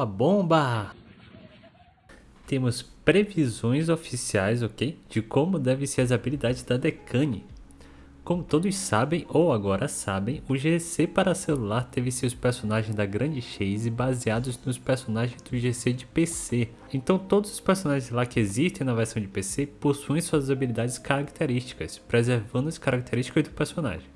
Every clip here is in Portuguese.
A bomba! Temos previsões oficiais, ok? De como devem ser as habilidades da Decane. Como todos sabem, ou agora sabem, o GC para celular teve seus personagens da Grande Chase baseados nos personagens do GC de PC. Então todos os personagens lá que existem na versão de PC possuem suas habilidades características, preservando as características do personagem.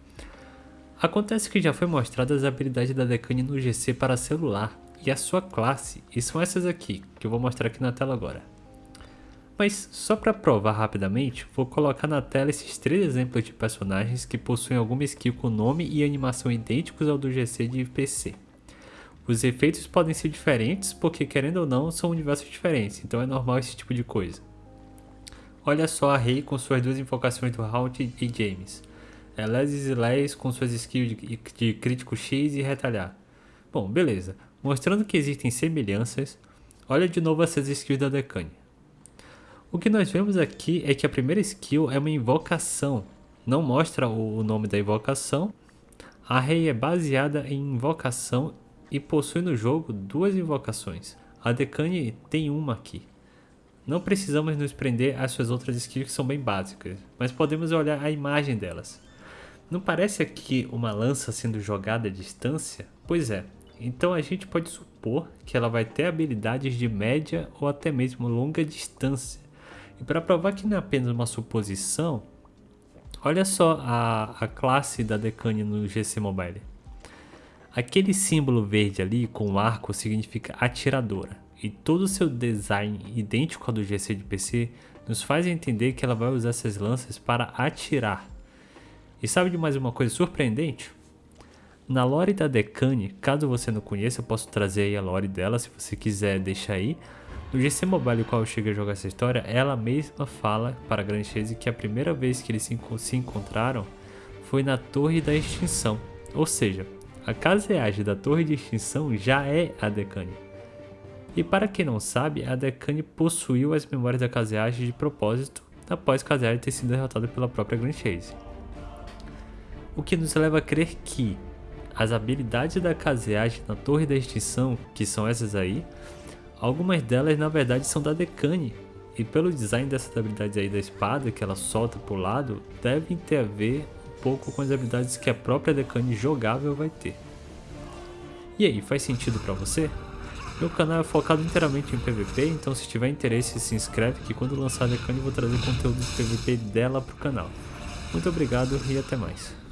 Acontece que já foi mostrada as habilidades da Decane no GC para celular e a sua classe, e são essas aqui, que eu vou mostrar aqui na tela agora. Mas só para provar rapidamente, vou colocar na tela esses três exemplos de personagens que possuem alguma skill com nome e animação idênticos ao do GC de PC. Os efeitos podem ser diferentes porque querendo ou não são universos diferentes, então é normal esse tipo de coisa. Olha só a Rei com suas duas invocações do Haunt e James. Elesis e Leis com suas skills de, de crítico X e retalhar. Bom, beleza. Mostrando que existem semelhanças, olha de novo essas skills da Decane. O que nós vemos aqui é que a primeira skill é uma invocação, não mostra o nome da invocação. A Rei é baseada em invocação e possui no jogo duas invocações. A Decane tem uma aqui. Não precisamos nos prender às suas outras skills que são bem básicas, mas podemos olhar a imagem delas. Não parece aqui uma lança sendo jogada à distância? Pois é, então a gente pode supor que ela vai ter habilidades de média ou até mesmo longa distância. E para provar que não é apenas uma suposição, olha só a, a classe da Decane no GC Mobile. Aquele símbolo verde ali com o arco significa atiradora. E todo o seu design idêntico ao do GC de PC nos faz entender que ela vai usar essas lanças para atirar. E sabe de mais uma coisa surpreendente? Na lore da Decane, caso você não conheça, eu posso trazer a lore dela se você quiser deixar aí. No GC Mobile, o qual eu cheguei a jogar essa história, ela mesma fala para a Grand Chase que a primeira vez que eles se encontraram foi na Torre da Extinção. Ou seja, a caseagem da Torre de Extinção já é a Decane. E para quem não sabe, a Decane possuiu as memórias da caseagem de propósito após a caseagem ter sido derrotada pela própria Grand Chase. O que nos leva a crer que as habilidades da caseagem na Torre da Extinção, que são essas aí, Algumas delas na verdade são da Decane, e pelo design dessas habilidades aí da espada que ela solta pro lado, devem ter a ver um pouco com as habilidades que a própria Decane jogável vai ter. E aí, faz sentido para você? Meu canal é focado inteiramente em PVP, então se tiver interesse se inscreve que quando lançar a Decane eu vou trazer conteúdo de PVP dela pro canal. Muito obrigado e até mais.